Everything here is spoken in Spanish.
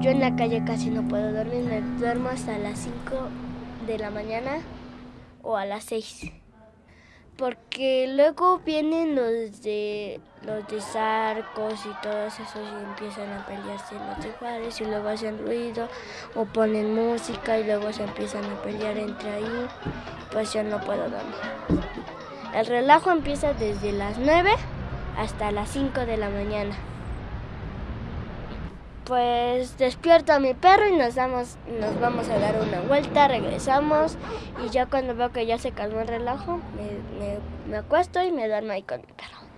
Yo en la calle casi no puedo dormir, me duermo hasta las 5 de la mañana o a las 6. Porque luego vienen los de los de Sarcos y todos esos y empiezan a pelearse los iguales y luego hacen ruido o ponen música y luego se empiezan a pelear entre ahí. Pues yo no puedo dormir. El relajo empieza desde las 9 hasta las 5 de la mañana. Pues despierto a mi perro y nos, damos, nos vamos a dar una vuelta, regresamos y ya cuando veo que ya se calmó el relajo, me, me, me acuesto y me duermo ahí con mi perro.